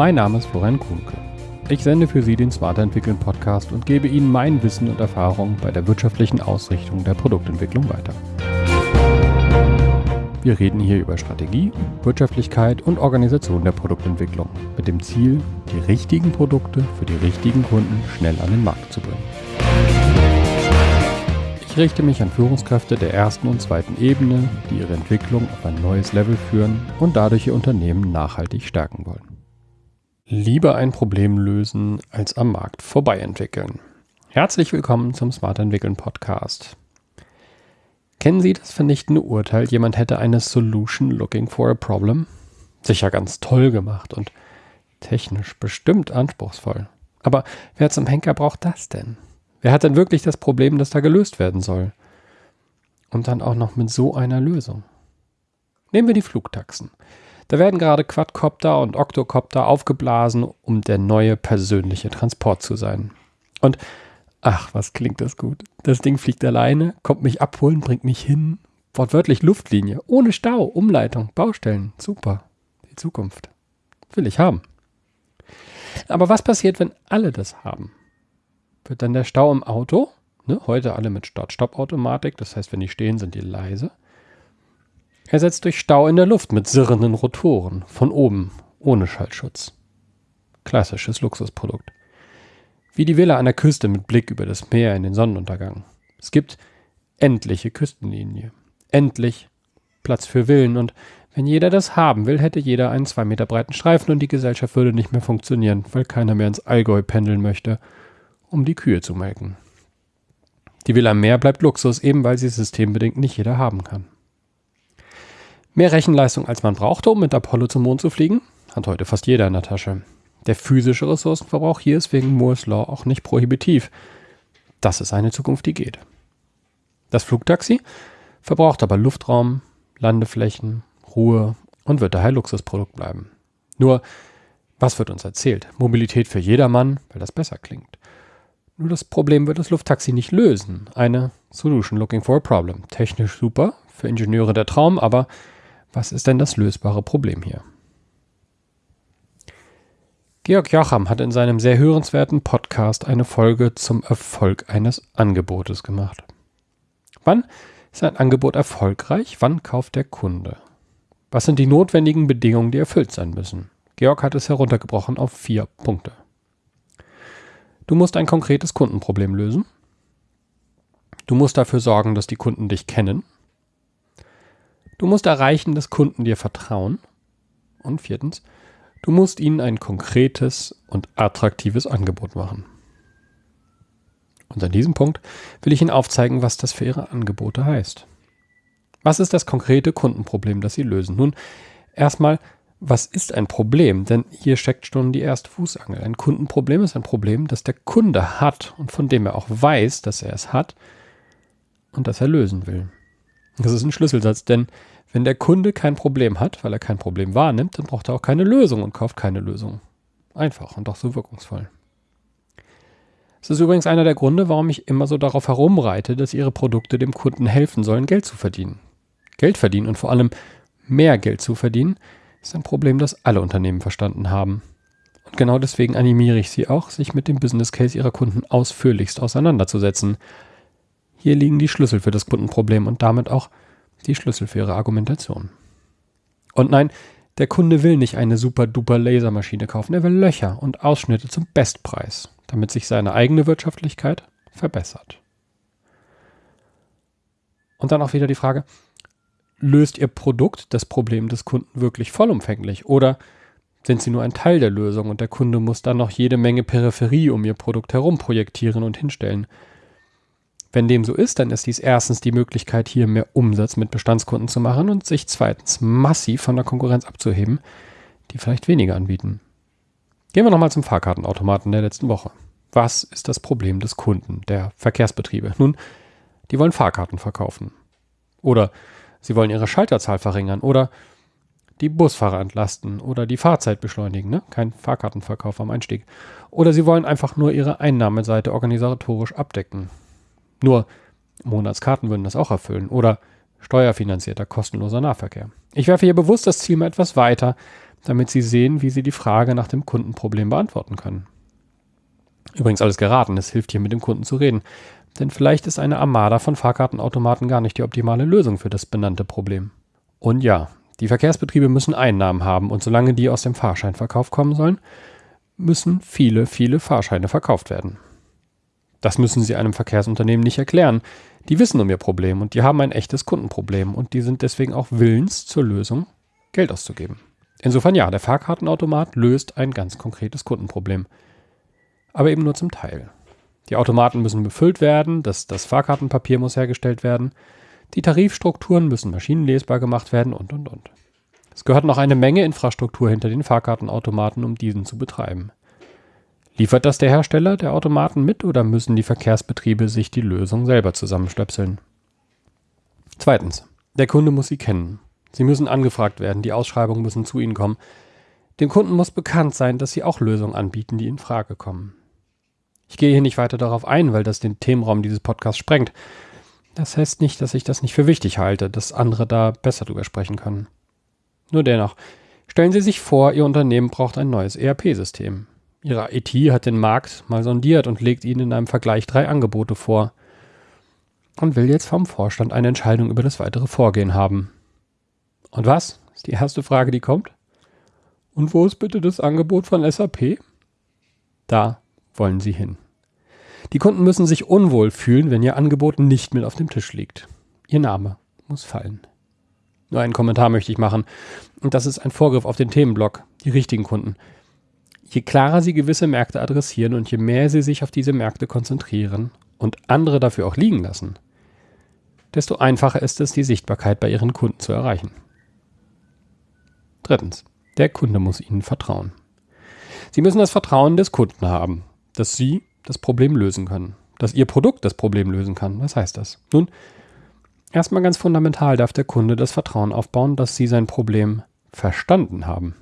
Mein Name ist Florian Kuhnke. Ich sende für Sie den Smarter Entwickeln Podcast und gebe Ihnen mein Wissen und Erfahrung bei der wirtschaftlichen Ausrichtung der Produktentwicklung weiter. Wir reden hier über Strategie, Wirtschaftlichkeit und Organisation der Produktentwicklung mit dem Ziel, die richtigen Produkte für die richtigen Kunden schnell an den Markt zu bringen. Ich richte mich an Führungskräfte der ersten und zweiten Ebene, die ihre Entwicklung auf ein neues Level führen und dadurch ihr Unternehmen nachhaltig stärken wollen. Lieber ein Problem lösen als am Markt vorbei entwickeln. Herzlich willkommen zum Smart Entwickeln Podcast. Kennen Sie das vernichtende Urteil, jemand hätte eine Solution looking for a problem? Sicher ganz toll gemacht und technisch bestimmt anspruchsvoll. Aber wer zum Henker braucht das denn? Wer hat denn wirklich das Problem, das da gelöst werden soll? Und dann auch noch mit so einer Lösung. Nehmen wir die Flugtaxen. Da werden gerade Quadcopter und Octocopter aufgeblasen, um der neue persönliche Transport zu sein. Und Ach, was klingt das gut. Das Ding fliegt alleine, kommt mich abholen, bringt mich hin. Wortwörtlich Luftlinie, ohne Stau, Umleitung, Baustellen. Super. Die Zukunft. Will ich haben. Aber was passiert, wenn alle das haben? Wird dann der Stau im Auto, ne, heute alle mit Start-Stopp-Automatik, das heißt, wenn die stehen, sind die leise, ersetzt durch Stau in der Luft mit sirrenden Rotoren, von oben, ohne Schallschutz. Klassisches Luxusprodukt. Wie die Villa an der Küste mit Blick über das Meer in den Sonnenuntergang. Es gibt endliche Küstenlinie. Endlich Platz für Villen und wenn jeder das haben will, hätte jeder einen zwei Meter breiten Streifen und die Gesellschaft würde nicht mehr funktionieren, weil keiner mehr ins Allgäu pendeln möchte, um die Kühe zu melken. Die Villa am Meer bleibt Luxus, eben weil sie systembedingt nicht jeder haben kann. Mehr Rechenleistung als man brauchte, um mit Apollo zum Mond zu fliegen, hat heute fast jeder in der Tasche. Der physische Ressourcenverbrauch hier ist wegen Moore's Law auch nicht prohibitiv. Das ist eine Zukunft, die geht. Das Flugtaxi verbraucht aber Luftraum, Landeflächen, Ruhe und wird daher Luxusprodukt bleiben. Nur, was wird uns erzählt? Mobilität für jedermann, weil das besser klingt. Nur das Problem wird das Lufttaxi nicht lösen. Eine Solution looking for a problem. Technisch super, für Ingenieure der Traum, aber was ist denn das lösbare Problem hier? Georg Jocham hat in seinem sehr hörenswerten Podcast eine Folge zum Erfolg eines Angebotes gemacht. Wann ist ein Angebot erfolgreich? Wann kauft der Kunde? Was sind die notwendigen Bedingungen, die erfüllt sein müssen? Georg hat es heruntergebrochen auf vier Punkte. Du musst ein konkretes Kundenproblem lösen. Du musst dafür sorgen, dass die Kunden dich kennen. Du musst erreichen, dass Kunden dir vertrauen. Und viertens, Du musst ihnen ein konkretes und attraktives Angebot machen. Und an diesem Punkt will ich Ihnen aufzeigen, was das für Ihre Angebote heißt. Was ist das konkrete Kundenproblem, das Sie lösen? Nun, erstmal, was ist ein Problem? Denn hier steckt schon die erste Fußangel. Ein Kundenproblem ist ein Problem, das der Kunde hat und von dem er auch weiß, dass er es hat und das er lösen will. Das ist ein Schlüsselsatz, denn wenn der Kunde kein Problem hat, weil er kein Problem wahrnimmt, dann braucht er auch keine Lösung und kauft keine Lösung. Einfach und doch so wirkungsvoll. Es ist übrigens einer der Gründe, warum ich immer so darauf herumreite, dass ihre Produkte dem Kunden helfen sollen, Geld zu verdienen. Geld verdienen und vor allem mehr Geld zu verdienen, ist ein Problem, das alle Unternehmen verstanden haben. Und genau deswegen animiere ich sie auch, sich mit dem Business Case ihrer Kunden ausführlichst auseinanderzusetzen. Hier liegen die Schlüssel für das Kundenproblem und damit auch die Schlüssel für ihre Argumentation. Und nein, der Kunde will nicht eine super duper Lasermaschine kaufen, er will Löcher und Ausschnitte zum Bestpreis, damit sich seine eigene Wirtschaftlichkeit verbessert. Und dann auch wieder die Frage, löst Ihr Produkt das Problem des Kunden wirklich vollumfänglich oder sind Sie nur ein Teil der Lösung und der Kunde muss dann noch jede Menge Peripherie um Ihr Produkt herum projektieren und hinstellen? Wenn dem so ist, dann ist dies erstens die Möglichkeit, hier mehr Umsatz mit Bestandskunden zu machen und sich zweitens massiv von der Konkurrenz abzuheben, die vielleicht weniger anbieten. Gehen wir nochmal zum Fahrkartenautomaten der letzten Woche. Was ist das Problem des Kunden, der Verkehrsbetriebe? Nun, die wollen Fahrkarten verkaufen. Oder sie wollen ihre Schalterzahl verringern. Oder die Busfahrer entlasten. Oder die Fahrzeit beschleunigen. Ne? Kein Fahrkartenverkauf am Einstieg. Oder sie wollen einfach nur ihre Einnahmeseite organisatorisch abdecken. Nur Monatskarten würden das auch erfüllen. Oder steuerfinanzierter, kostenloser Nahverkehr. Ich werfe hier bewusst das Ziel mal etwas weiter, damit Sie sehen, wie Sie die Frage nach dem Kundenproblem beantworten können. Übrigens alles geraten, es hilft hier mit dem Kunden zu reden, denn vielleicht ist eine Armada von Fahrkartenautomaten gar nicht die optimale Lösung für das benannte Problem. Und ja, die Verkehrsbetriebe müssen Einnahmen haben und solange die aus dem Fahrscheinverkauf kommen sollen, müssen viele, viele Fahrscheine verkauft werden. Das müssen Sie einem Verkehrsunternehmen nicht erklären. Die wissen um ihr Problem und die haben ein echtes Kundenproblem und die sind deswegen auch willens zur Lösung Geld auszugeben. Insofern ja, der Fahrkartenautomat löst ein ganz konkretes Kundenproblem. Aber eben nur zum Teil. Die Automaten müssen befüllt werden, das, das Fahrkartenpapier muss hergestellt werden, die Tarifstrukturen müssen maschinenlesbar gemacht werden und, und, und. Es gehört noch eine Menge Infrastruktur hinter den Fahrkartenautomaten, um diesen zu betreiben. Liefert das der Hersteller der Automaten mit oder müssen die Verkehrsbetriebe sich die Lösung selber zusammenstöpseln? Zweitens. Der Kunde muss sie kennen. Sie müssen angefragt werden, die Ausschreibungen müssen zu Ihnen kommen. Dem Kunden muss bekannt sein, dass Sie auch Lösungen anbieten, die in Frage kommen. Ich gehe hier nicht weiter darauf ein, weil das den Themenraum dieses Podcasts sprengt. Das heißt nicht, dass ich das nicht für wichtig halte, dass andere da besser drüber sprechen können. Nur dennoch, stellen Sie sich vor, Ihr Unternehmen braucht ein neues ERP-System. Ihre IT hat den Markt mal sondiert und legt Ihnen in einem Vergleich drei Angebote vor und will jetzt vom Vorstand eine Entscheidung über das weitere Vorgehen haben. Und was? Ist die erste Frage, die kommt. Und wo ist bitte das Angebot von SAP? Da wollen Sie hin. Die Kunden müssen sich unwohl fühlen, wenn Ihr Angebot nicht mit auf dem Tisch liegt. Ihr Name muss fallen. Nur einen Kommentar möchte ich machen. Und das ist ein Vorgriff auf den Themenblock, die richtigen Kunden. Je klarer Sie gewisse Märkte adressieren und je mehr Sie sich auf diese Märkte konzentrieren und andere dafür auch liegen lassen, desto einfacher ist es, die Sichtbarkeit bei Ihren Kunden zu erreichen. Drittens. Der Kunde muss Ihnen vertrauen. Sie müssen das Vertrauen des Kunden haben, dass Sie das Problem lösen können, dass Ihr Produkt das Problem lösen kann. Was heißt das? Nun, erstmal ganz fundamental darf der Kunde das Vertrauen aufbauen, dass Sie sein Problem verstanden haben.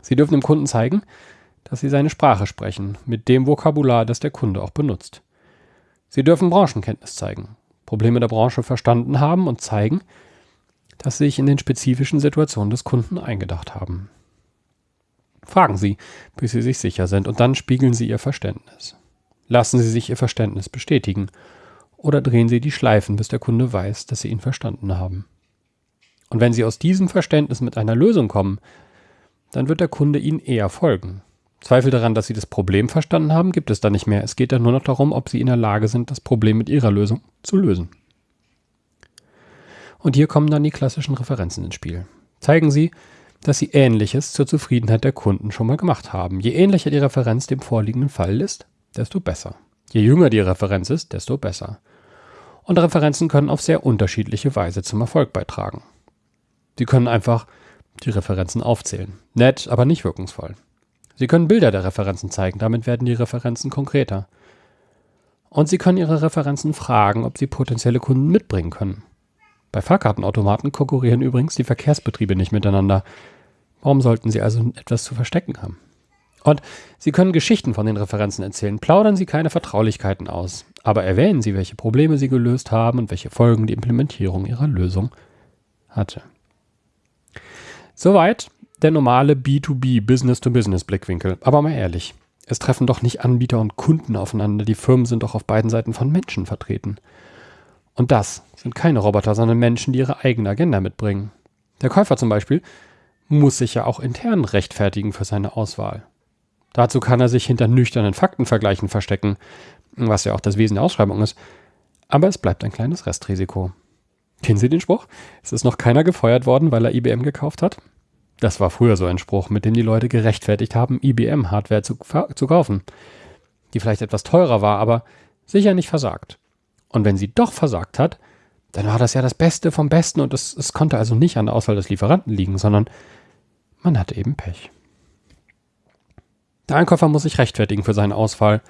Sie dürfen dem Kunden zeigen, dass Sie seine Sprache sprechen, mit dem Vokabular, das der Kunde auch benutzt. Sie dürfen Branchenkenntnis zeigen, Probleme der Branche verstanden haben und zeigen, dass Sie sich in den spezifischen Situationen des Kunden eingedacht haben. Fragen Sie, bis Sie sich sicher sind, und dann spiegeln Sie Ihr Verständnis. Lassen Sie sich Ihr Verständnis bestätigen oder drehen Sie die Schleifen, bis der Kunde weiß, dass Sie ihn verstanden haben. Und wenn Sie aus diesem Verständnis mit einer Lösung kommen, dann wird der Kunde Ihnen eher folgen. Zweifel daran, dass Sie das Problem verstanden haben, gibt es da nicht mehr. Es geht dann nur noch darum, ob Sie in der Lage sind, das Problem mit Ihrer Lösung zu lösen. Und hier kommen dann die klassischen Referenzen ins Spiel. Zeigen Sie, dass Sie Ähnliches zur Zufriedenheit der Kunden schon mal gemacht haben. Je ähnlicher die Referenz dem vorliegenden Fall ist, desto besser. Je jünger die Referenz ist, desto besser. Und Referenzen können auf sehr unterschiedliche Weise zum Erfolg beitragen. Sie können einfach die Referenzen aufzählen. Nett, aber nicht wirkungsvoll. Sie können Bilder der Referenzen zeigen, damit werden die Referenzen konkreter. Und Sie können Ihre Referenzen fragen, ob Sie potenzielle Kunden mitbringen können. Bei Fahrkartenautomaten konkurrieren übrigens die Verkehrsbetriebe nicht miteinander. Warum sollten sie also etwas zu verstecken haben? Und Sie können Geschichten von den Referenzen erzählen, plaudern Sie keine Vertraulichkeiten aus, aber erwähnen Sie, welche Probleme Sie gelöst haben und welche Folgen die Implementierung Ihrer Lösung hatte. Soweit der normale B2B Business-to-Business Blickwinkel. Aber mal ehrlich, es treffen doch nicht Anbieter und Kunden aufeinander, die Firmen sind doch auf beiden Seiten von Menschen vertreten. Und das sind keine Roboter, sondern Menschen, die ihre eigene Agenda mitbringen. Der Käufer zum Beispiel muss sich ja auch intern rechtfertigen für seine Auswahl. Dazu kann er sich hinter nüchternen Faktenvergleichen verstecken, was ja auch das Wesen der Ausschreibung ist. Aber es bleibt ein kleines Restrisiko. Kennen Sie den Spruch? Es ist noch keiner gefeuert worden, weil er IBM gekauft hat? Das war früher so ein Spruch, mit dem die Leute gerechtfertigt haben, IBM-Hardware zu, zu kaufen, die vielleicht etwas teurer war, aber sicher nicht versagt. Und wenn sie doch versagt hat, dann war das ja das Beste vom Besten und es, es konnte also nicht an der Auswahl des Lieferanten liegen, sondern man hatte eben Pech. Der Einkäufer muss sich rechtfertigen für seine Auswahl,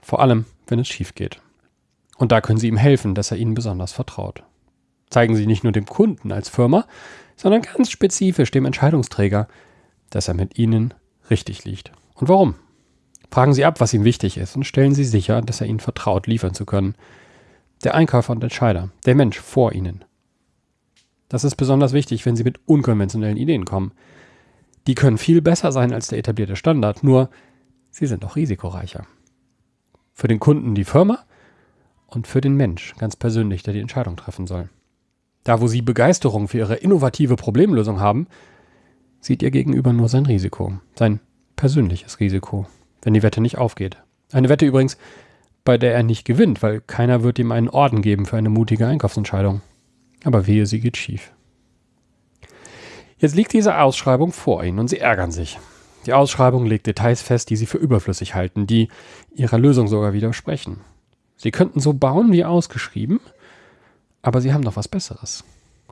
vor allem wenn es schief geht. Und da können Sie ihm helfen, dass er Ihnen besonders vertraut. Zeigen Sie nicht nur dem Kunden als Firma, sondern ganz spezifisch dem Entscheidungsträger, dass er mit Ihnen richtig liegt. Und warum? Fragen Sie ab, was ihm wichtig ist und stellen Sie sicher, dass er Ihnen vertraut, liefern zu können. Der Einkäufer und Entscheider, der Mensch vor Ihnen. Das ist besonders wichtig, wenn Sie mit unkonventionellen Ideen kommen. Die können viel besser sein als der etablierte Standard, nur sie sind auch risikoreicher. Für den Kunden die Firma und für den Mensch ganz persönlich, der die Entscheidung treffen soll. Da, wo Sie Begeisterung für Ihre innovative Problemlösung haben, sieht Ihr Gegenüber nur sein Risiko, sein persönliches Risiko, wenn die Wette nicht aufgeht. Eine Wette übrigens, bei der er nicht gewinnt, weil keiner wird ihm einen Orden geben für eine mutige Einkaufsentscheidung. Aber wehe, sie geht schief. Jetzt liegt diese Ausschreibung vor Ihnen und Sie ärgern sich. Die Ausschreibung legt Details fest, die Sie für überflüssig halten, die Ihrer Lösung sogar widersprechen. Sie könnten so bauen wie ausgeschrieben, aber Sie haben noch was Besseres.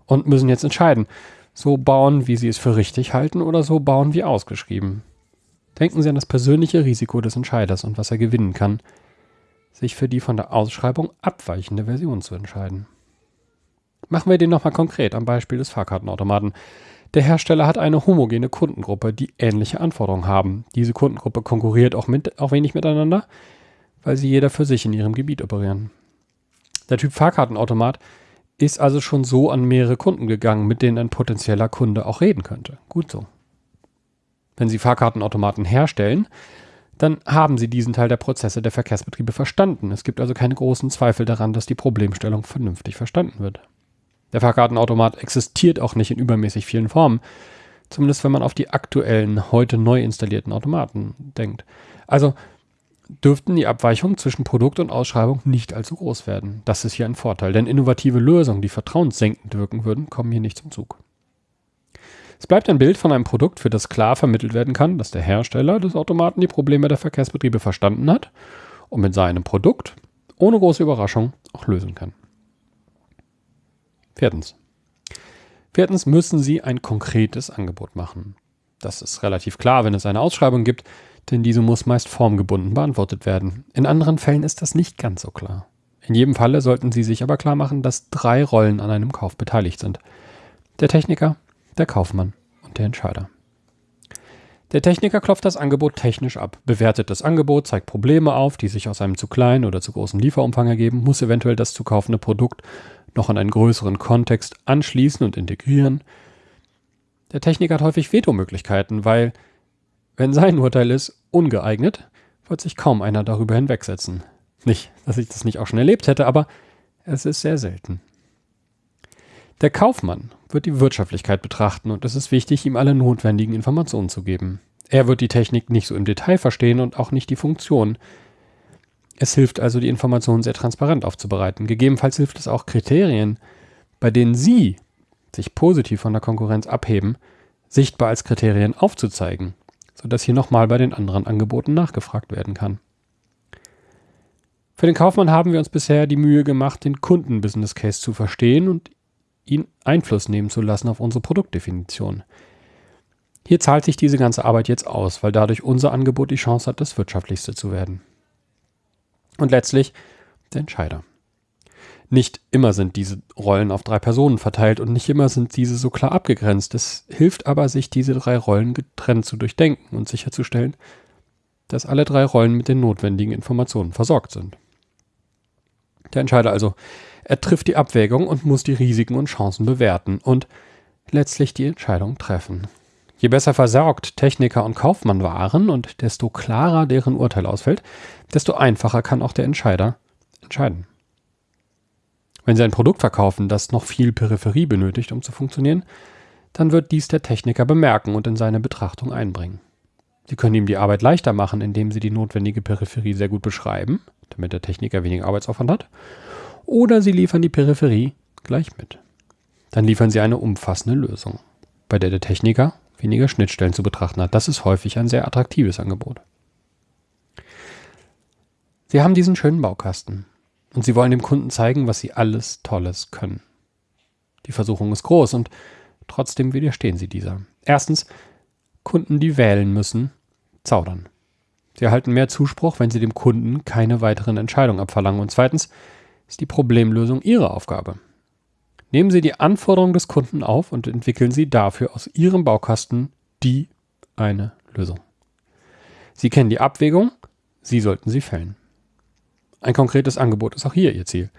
Und müssen jetzt entscheiden, so bauen, wie Sie es für richtig halten oder so bauen wie ausgeschrieben. Denken Sie an das persönliche Risiko des Entscheiders und was er gewinnen kann, sich für die von der Ausschreibung abweichende Version zu entscheiden. Machen wir den nochmal konkret am Beispiel des Fahrkartenautomaten. Der Hersteller hat eine homogene Kundengruppe, die ähnliche Anforderungen haben. Diese Kundengruppe konkurriert auch, mit, auch wenig miteinander, weil sie jeder für sich in ihrem Gebiet operieren. Der Typ Fahrkartenautomat ist also schon so an mehrere Kunden gegangen, mit denen ein potenzieller Kunde auch reden könnte. Gut so. Wenn Sie Fahrkartenautomaten herstellen, dann haben Sie diesen Teil der Prozesse der Verkehrsbetriebe verstanden. Es gibt also keine großen Zweifel daran, dass die Problemstellung vernünftig verstanden wird. Der Fahrkartenautomat existiert auch nicht in übermäßig vielen Formen, zumindest wenn man auf die aktuellen, heute neu installierten Automaten denkt. Also dürften die Abweichungen zwischen Produkt und Ausschreibung nicht allzu groß werden. Das ist hier ein Vorteil, denn innovative Lösungen, die vertrauenssenkend wirken würden, kommen hier nicht zum Zug. Es bleibt ein Bild von einem Produkt, für das klar vermittelt werden kann, dass der Hersteller des Automaten die Probleme der Verkehrsbetriebe verstanden hat und mit seinem Produkt ohne große Überraschung auch lösen kann. Viertens. Viertens müssen Sie ein konkretes Angebot machen. Das ist relativ klar, wenn es eine Ausschreibung gibt, denn diese muss meist formgebunden beantwortet werden. In anderen Fällen ist das nicht ganz so klar. In jedem Falle sollten Sie sich aber klar machen, dass drei Rollen an einem Kauf beteiligt sind. Der Techniker, der Kaufmann und der Entscheider. Der Techniker klopft das Angebot technisch ab, bewertet das Angebot, zeigt Probleme auf, die sich aus einem zu kleinen oder zu großen Lieferumfang ergeben, muss eventuell das zu kaufende Produkt noch an einen größeren Kontext anschließen und integrieren. Der Techniker hat häufig Vetomöglichkeiten, weil, wenn sein Urteil ist, ungeeignet, wird sich kaum einer darüber hinwegsetzen. Nicht, dass ich das nicht auch schon erlebt hätte, aber es ist sehr selten. Der Kaufmann wird die Wirtschaftlichkeit betrachten und es ist wichtig, ihm alle notwendigen Informationen zu geben. Er wird die Technik nicht so im Detail verstehen und auch nicht die Funktion, es hilft also, die Informationen sehr transparent aufzubereiten. Gegebenenfalls hilft es auch, Kriterien, bei denen Sie sich positiv von der Konkurrenz abheben, sichtbar als Kriterien aufzuzeigen, sodass hier nochmal bei den anderen Angeboten nachgefragt werden kann. Für den Kaufmann haben wir uns bisher die Mühe gemacht, den Kunden-Business Case zu verstehen und ihn Einfluss nehmen zu lassen auf unsere Produktdefinition. Hier zahlt sich diese ganze Arbeit jetzt aus, weil dadurch unser Angebot die Chance hat, das wirtschaftlichste zu werden. Und letztlich der Entscheider. Nicht immer sind diese Rollen auf drei Personen verteilt und nicht immer sind diese so klar abgegrenzt. Es hilft aber, sich diese drei Rollen getrennt zu durchdenken und sicherzustellen, dass alle drei Rollen mit den notwendigen Informationen versorgt sind. Der Entscheider also, er trifft die Abwägung und muss die Risiken und Chancen bewerten und letztlich die Entscheidung treffen. Je besser versorgt Techniker und Kaufmann waren und desto klarer deren Urteil ausfällt, desto einfacher kann auch der Entscheider entscheiden. Wenn Sie ein Produkt verkaufen, das noch viel Peripherie benötigt, um zu funktionieren, dann wird dies der Techniker bemerken und in seine Betrachtung einbringen. Sie können ihm die Arbeit leichter machen, indem Sie die notwendige Peripherie sehr gut beschreiben, damit der Techniker weniger Arbeitsaufwand hat, oder Sie liefern die Peripherie gleich mit. Dann liefern Sie eine umfassende Lösung, bei der der Techniker weniger Schnittstellen zu betrachten hat. Das ist häufig ein sehr attraktives Angebot. Sie haben diesen schönen Baukasten und Sie wollen dem Kunden zeigen, was Sie alles Tolles können. Die Versuchung ist groß und trotzdem widerstehen Sie dieser. Erstens, Kunden, die wählen müssen, zaudern. Sie erhalten mehr Zuspruch, wenn Sie dem Kunden keine weiteren Entscheidungen abverlangen. Und zweitens ist die Problemlösung Ihre Aufgabe. Nehmen Sie die Anforderungen des Kunden auf und entwickeln Sie dafür aus Ihrem Baukasten die eine Lösung. Sie kennen die Abwägung, Sie sollten sie fällen. Ein konkretes Angebot ist auch hier Ihr Ziel.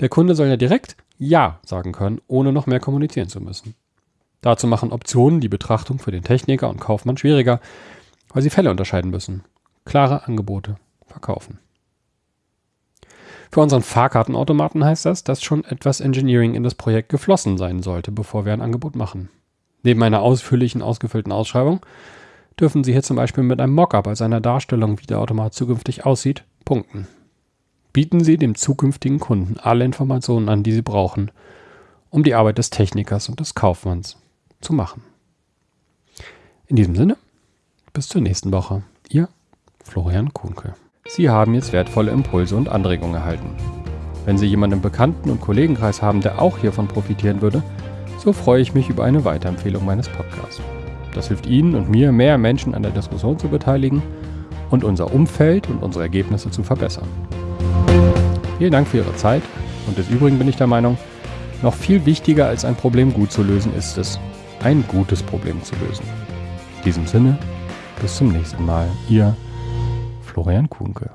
Der Kunde soll ja direkt Ja sagen können, ohne noch mehr kommunizieren zu müssen. Dazu machen Optionen die Betrachtung für den Techniker und Kaufmann schwieriger, weil sie Fälle unterscheiden müssen. Klare Angebote verkaufen. Für unseren Fahrkartenautomaten heißt das, dass schon etwas Engineering in das Projekt geflossen sein sollte, bevor wir ein Angebot machen. Neben einer ausführlichen, ausgefüllten Ausschreibung dürfen Sie hier zum Beispiel mit einem Mockup als einer Darstellung, wie der Automat zukünftig aussieht, punkten. Bieten Sie dem zukünftigen Kunden alle Informationen an, die Sie brauchen, um die Arbeit des Technikers und des Kaufmanns zu machen. In diesem Sinne, bis zur nächsten Woche. Ihr Florian Kuhnke. Sie haben jetzt wertvolle Impulse und Anregungen erhalten. Wenn Sie jemanden im Bekannten- und Kollegenkreis haben, der auch hiervon profitieren würde, so freue ich mich über eine Weiterempfehlung meines Podcasts. Das hilft Ihnen und mir, mehr Menschen an der Diskussion zu beteiligen und unser Umfeld und unsere Ergebnisse zu verbessern. Vielen Dank für Ihre Zeit und des Übrigen bin ich der Meinung, noch viel wichtiger als ein Problem gut zu lösen ist es, ein gutes Problem zu lösen. In diesem Sinne, bis zum nächsten Mal. Ihr Florian Kuhnke.